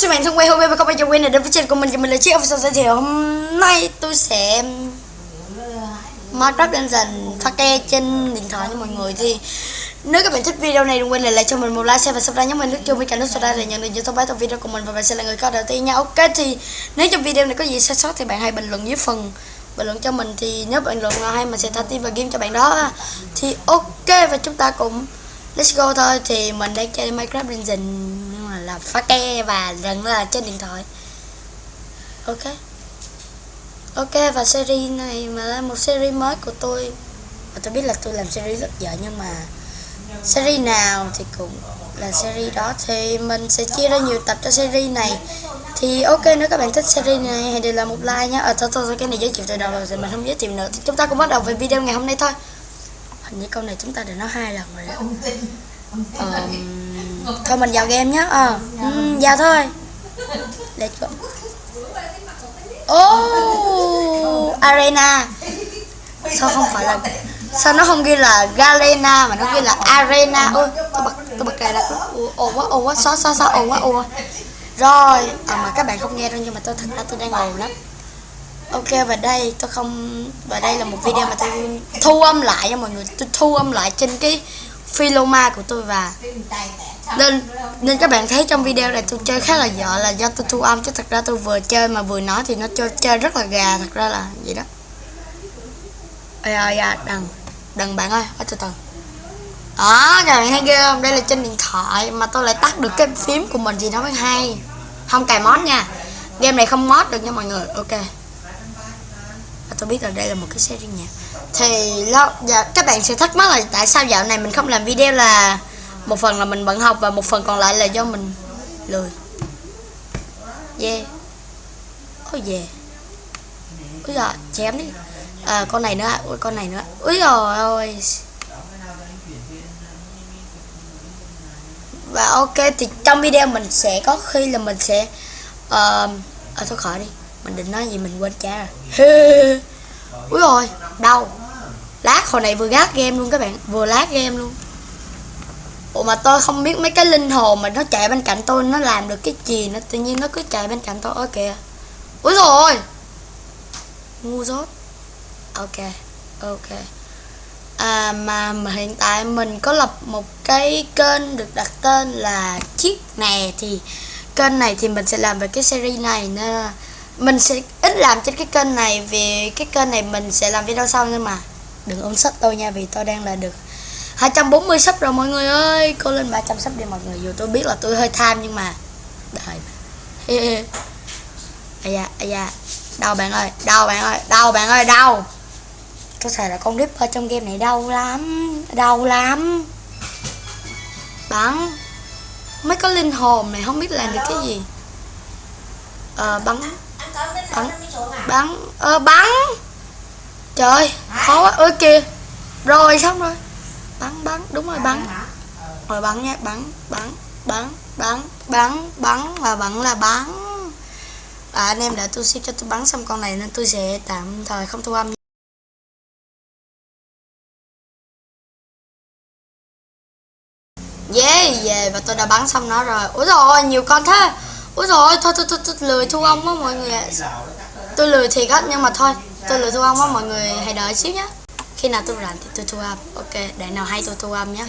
xin bạn thân quen hôm nay và các bạn cho quen ở đến với channel của mình thì mình là chiếc official giới thiệu. Hôm nay tôi sẽ Minecraft dần pha ke trên điện thoại cho mọi người thì nếu các bạn thích video này đừng quên lại, lại cho mình một like share và subscribe nhé. Mình nút chuông bên cạnh nút subscribe để nhận được những thông báo trong video của mình và bạn sẽ là người có đầu tiên nha. Ok thì nếu trong video này có gì sai sót thì bạn hãy bình luận dưới phần bình luận cho mình. Thì nếu bình luận nào hay mình sẽ thả tim và game cho bạn đó. Thì ok và chúng ta cũng let's go thôi. Thì mình đang chơi Minecraft Dungeon. nhưng là phá ke và vẫn là trên điện thoại. Ok. Ok và series này mà là một series mới của tôi. Và tôi biết là tôi làm series rất dở nhưng mà series nào thì cũng là series đó. Thì mình sẽ chia ra nhiều tập cho series này. Thì ok nếu các bạn thích series này hãy để lại một like nhé ờ thôi, thôi thôi cái này giới thiệu từ đầu rồi thì mình không giới thiệu nữa. Thì chúng ta cũng bắt đầu về video ngày hôm nay thôi. Hình như câu này chúng ta đã nói hai lần rồi đó. Ờ, thôi mình vào game nhá ờ. Ừ, vào thôi. Let's go. Oh arena. Sao không phải là sao nó không ghi là galena mà nó ghi là arena? Ôi tôi bật tôi bật cài đặt ồ quá ồ quá xóa xóa xóa ồ quá ồ quá. Rồi à, mà các bạn không nghe đâu nhưng mà tôi thật ra tôi đang ồn lắm. Ok và đây tôi không và đây là một video mà tôi thu âm lại cho mọi người. Tôi thu âm lại trên cái Philoma của tôi và nên nên các bạn thấy trong video này tôi chơi khá là dở là do tôi thu âm chứ thật ra tôi vừa chơi mà vừa nói thì nó chơi chơi rất là gà thật ra là vậy đó. Ơi ơi à, đừng đừng bạn ơi ở từ từ. Đó các bạn thấy ghê không? Đây là trên điện thoại mà tôi lại tắt được cái phím của mình thì nó mới hay. Không cài mod nha. Game này không mod được nha mọi người. Ok. À, tôi biết là đây là một cái series nhạc thì lo dạ, các bạn sẽ thắc mắc là tại sao dạo này mình không làm video là một phần là mình bận học và một phần còn lại là do mình lười. Yeah. Ôi yeah. Ôi giời chém đi. À, con này nữa à. ôi con này nữa ôi rồi ôi và ok thì trong video mình sẽ có khi là mình sẽ uh, à, thôi khỏi đi. Mình định nói gì mình quên cha rồi. úi rồi đau. lát hồi này vừa gác game luôn các bạn, vừa lát game luôn. Ủa mà tôi không biết mấy cái linh hồn mà nó chạy bên cạnh tôi, nó làm được cái gì nó tự nhiên nó cứ chạy bên cạnh tôi. Ok. kìa. Úi rồi. Ngu dốt. Ok ok. À mà hiện tại mình có lập một cái kênh được đặt tên là chiếc nè thì kênh này thì mình sẽ làm về cái series này nên mình sẽ ít làm trên cái kênh này vì cái kênh này mình sẽ làm video sau nhưng mà. Đừng ôm sub tôi nha, vì tôi đang là được 240 sub rồi mọi người ơi. Cô lên 300 sub đi mọi người. Dù tôi biết là tôi hơi tham nhưng mà đợi. Mà ây da ây da. Đau bạn ơi, đau bạn ơi, đau bạn ơi, đau. Có thể là con Ripper trong game này đau lắm đau lắm. Bắn. Mấy có linh hồn này không biết làm được cái gì. Ờ bắn bắn. Bắn. Ờ bắn. Trời khó quá. Ơi kìa. Rồi xong rồi. Bắn bắn. Đúng rồi bắn. Rồi bắn nhé bắn bắn bắn bắn bắn bắn và bắn là bắn. À, anh em để tôi ship cho tôi bắn xong con này nên tôi sẽ tạm thời không thu âm. Yeah, về và tôi đã bắn xong nó rồi. Ủa rồi nhiều con thế. Úi rồi thôi tôi, tôi, tôi, lười thu âm á mọi người Tôi lười thiệt á nhưng mà thôi Tôi lười thu âm á mọi người hãy đợi xíu nhé Khi nào tôi rảnh thì tôi thu âm. Ok để nào hay tôi thu âm nhé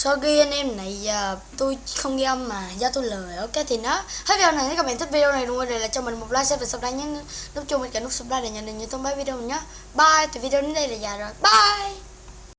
sorry anh em này giờ tôi không ghi âm mà do tôi lười ok thì nó. Hết video này, nếu các bạn thích video này, đừng quên để lại cho mình một like, share và subscribe nhé. Nút chuông bên cạnh nút subscribe để nhận được những thông báo video mình nhé. Bye, thì video đến đây là già rồi. Bye!